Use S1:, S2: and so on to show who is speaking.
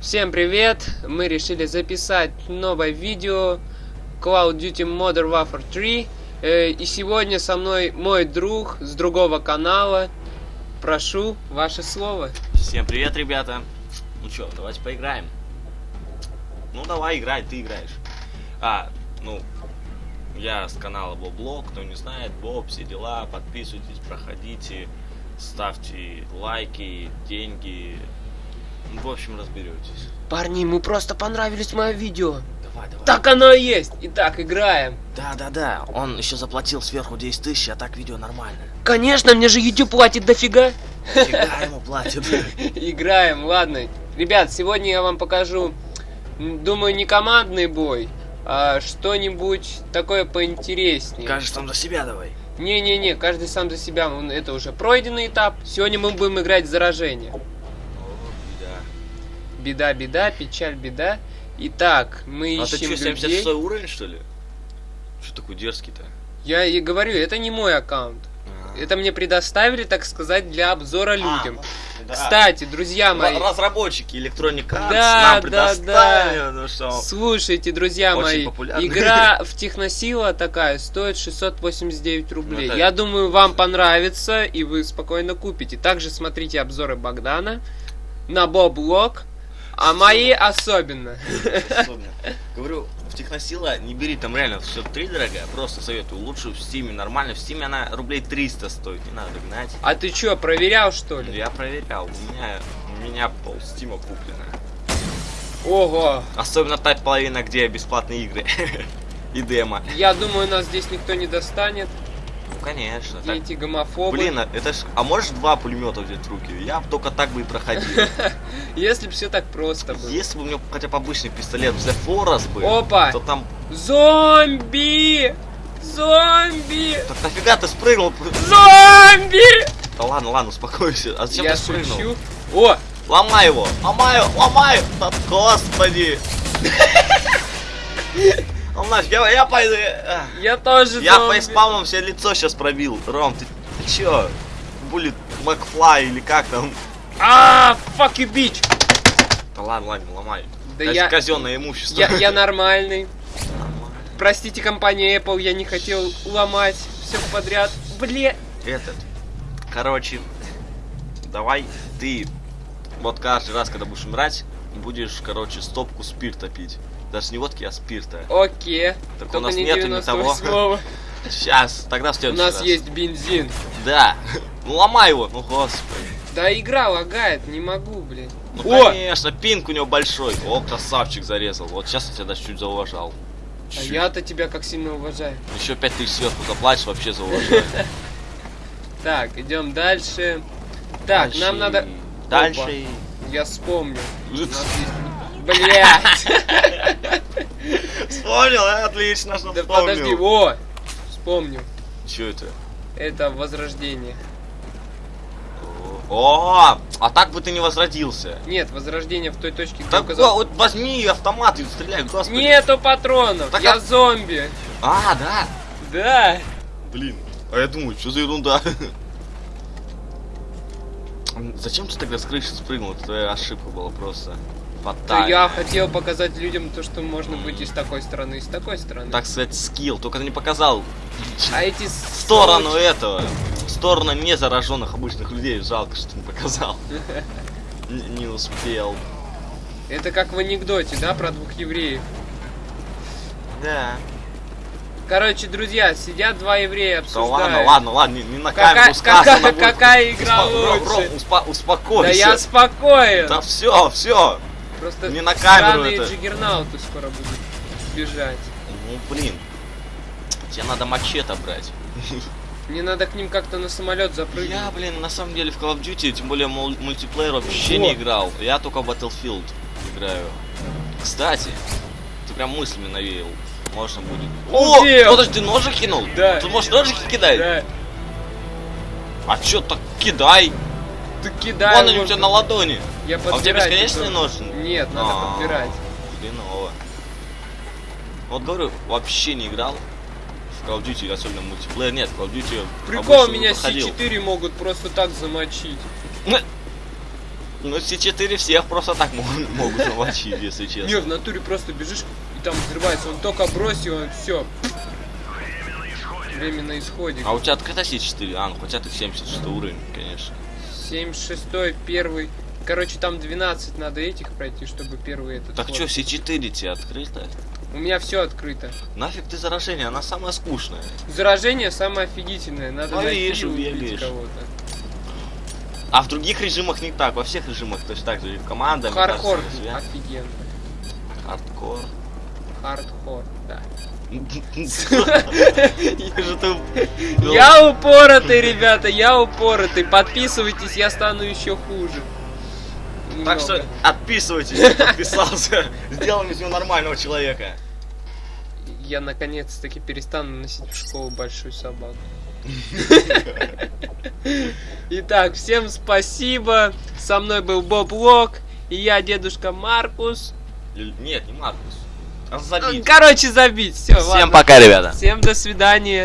S1: Всем привет! Мы решили записать новое видео of Duty Modern Warfare 3 э, И сегодня со мной мой друг с другого канала Прошу, ваше слово
S2: Всем привет, ребята. Ну чё, давайте поиграем. Ну давай, играй, ты играешь. А, ну, я с канала Боблог, кто не знает, Боб, все дела, подписывайтесь, проходите, ставьте лайки, деньги. В общем, разберетесь.
S1: Парни, ему просто понравились мое видео
S2: Давай, давай.
S1: Так оно и есть Итак, играем
S2: Да, да, да. Он еще заплатил сверху 10 тысяч, а так видео нормально.
S1: Конечно, мне же YouTube платит дофига
S2: Фига ему платит.
S1: Играем, ладно. Ребят, сегодня я вам покажу, думаю, не командный бой, а что-нибудь такое поинтереснее.
S2: Кажешь, там за себя давай.
S1: Не-не-не, каждый сам за себя, это уже пройденный этап. Сегодня мы будем играть в заражение.
S2: Беда.
S1: Беда, печаль, беда. Итак, мы
S2: А ты
S1: ищем
S2: что,
S1: людей.
S2: 76 уровень, что ли? Что такой дерзкий-то?
S1: Я и говорю, это не мой аккаунт.
S2: А.
S1: Это мне предоставили, так сказать, для обзора людям.
S2: А, да.
S1: Кстати, друзья мои,
S2: Ра- Разработчики Electronic Arts
S1: Да,
S2: нам
S1: да,
S2: предоставили, ну что,
S1: Слушайте, друзья
S2: Очень
S1: мои,
S2: популярный.
S1: игра в Техносила такая стоит 689 рублей.
S2: Ну, это-
S1: Я думаю, вам понравится, и вы спокойно купите. Также смотрите обзоры Богдана на Боблог, а мои особенно.
S2: особенно. Говорю, в Техносила не бери, там реально все 3 дорогая, просто советую. Лучше в Стиме, нормально. В Стиме она рублей 300 стоит, не надо гнать.
S1: А ты чё, проверял что ли?
S2: Я проверял, у меня, у меня пол Стима куплено.
S1: Ого,
S2: Особенно та половина, где бесплатные игры. И демо.
S1: я думаю, нас здесь никто не достанет.
S2: Ну, конечно. Так.
S1: эти гомофобы?
S2: Блин, а это ж... А можешь два пулемета взять в руки? Я только так бы и проходил.
S1: Если бы все так просто было.
S2: Если бы у меня хотя бы обычный пистолет The Forest бы,
S1: Опа!
S2: то там...
S1: Зомби! Зомби!
S2: Так нафига ты спрыгнул?
S1: Зомби!
S2: Да ладно, ладно, успокойся. А зачем
S1: Я
S2: ты спрыгнул?
S1: шучу. О,
S2: Ломай его! Ломай его! Ломай! Да, господи! Ну нафиг, я, я пойду.
S1: я тоже
S2: Я
S1: зомби.
S2: фейспалмом себе лицо сейчас пробил. Ром, ты, ты чё? Булит Макфлай или как там?
S1: А, fuck you, bitch!
S2: Да ладно, ладно, ломай.
S1: Да я-
S2: Казенное имущество.
S1: Я, я нормальный. Простите, компания Apple, я не хотел ломать все подряд. Бле.
S2: Этот. Короче, давай ты вот каждый раз, когда будешь умирать, будешь, короче, стопку спирта пить. Даже не водки, а спирта.
S1: Окей.
S2: Так у нас
S1: не
S2: нету ни того.
S1: 98-го.
S2: Сейчас, тогда в
S1: У
S2: следующий
S1: нас
S2: раз.
S1: есть бензин.
S2: Да. Ну ломай его. Ну господи.
S1: Да игра лагает, не могу, блин.
S2: Ну
S1: О!
S2: конечно, пинг у него большой. О, красавчик зарезал. Вот сейчас я тебя даже чуть зауважал.
S1: А я-то тебя как сильно уважаю.
S2: Еще пять тысяч сверху заплатишь, вообще зауважаю.
S1: Так, идем дальше. Так, нам надо...
S2: Дальше.
S1: Я вспомню. У нас есть... Блять!
S2: Вспомнил, а? отлично, что
S1: Да подожди,
S2: вспомнил.
S1: о! Вспомню.
S2: Че это?
S1: Это возрождение.
S2: О, а так бы ты не возродился.
S1: Нет, возрождение в той точке, где
S2: Так,
S1: указал.
S2: о, вот возьми автомат и стреляй, господи.
S1: Нету патронов!
S2: Так
S1: я
S2: а-
S1: зомби!
S2: А, да.
S1: Да!
S2: Блин, а я думаю, что за ерунда? Зачем ты тогда с крыши спрыгнул? Это твоя ошибка была просто. Фатальная.
S1: я хотел быть людям то, что можно быть и с такой стороны, и с такой стороны.
S2: Так сказать, скилл, только ты не показал
S1: А эти
S2: сторону
S1: сволочи-
S2: этого. Сторону не зараженных обычных людей. Жалко, что не показал. Не успел.
S1: Это как в анекдоте, да, про двух евреев.
S2: Да.
S1: Короче, друзья, сидят два еврея,
S2: Да
S1: обсуждают.
S2: ладно, ладно, ладно, не, не на
S1: Какая-
S2: камеру сказано
S1: какая-
S2: будет.
S1: какая игра
S2: Успо-
S1: лучше?
S2: Ром, успо- успокойся.
S1: Да я спокоен!
S2: Да все, все.
S1: Просто
S2: не на камеру это.
S1: джиггернауты скоро будут бежать.
S2: Ну блин. Тебе надо мачете брать.
S1: Мне надо к ним как-то на самолет запрыгнуть.
S2: Я, блин, на самом деле в Call of Duty, тем более мул- мультиплеер вообще
S1: О.
S2: не играл. Я только в Battlefield играю. Кстати, ты прям мыслями навеял. Можно будет. О, подожди, ножик кинул?
S1: Да.
S2: Тут можешь ножики кидать?
S1: Да.
S2: А чё так кидай?
S1: Ты кидай.
S2: Вон они у тебя на ладони.
S1: Я
S2: А у тебя
S1: не
S2: ножи?
S1: то. Нет, надо
S2: А,
S1: подбирать.
S2: Хреново. Вот говорю, вообще не играл в Call of Duty, особенно мультиплеер. Нет, Call of Duty
S1: Прикол, меня
S2: проходил.
S1: С4 могут просто так замочить.
S2: Ну, все четыре всех просто так могут, замочить, если честно.
S1: Не, в натуре просто бежишь, и там взрывается. Он только бросил, он все. Время на исходе.
S2: А у тебя открыто все 4? А, ну хотя ты 76 уровень, конечно.
S1: 76 первый. Короче, там 12 надо этих пройти, чтобы первый этот.
S2: Так что, все 4 тебе открыто?
S1: У меня все открыто.
S2: Нафиг ты заражение, она самая скучная.
S1: Заражение самое офигительное. Надо
S2: Ну,
S1: найти и кого-то.
S2: А в других режимах не так, во всех режимах точно так же. И в командах.
S1: Хардкор офигенно.
S2: Хардкор.
S1: Хардкор, да.
S2: Я
S1: упоротый, ребята, я упоротый. Подписывайтесь, я стану еще хуже.
S2: Так
S1: Немного.
S2: что отписывайтесь, подписался. Сделаем из него нормального человека.
S1: Я наконец-таки перестану носить в школу большую собаку. Итак, всем спасибо. Со мной был Боб Лок. И я, дедушка Маркус.
S2: Нет, не Маркус. Забить.
S1: Короче, забить. Все,
S2: Всем пока, ребята.
S1: Всем до свидания.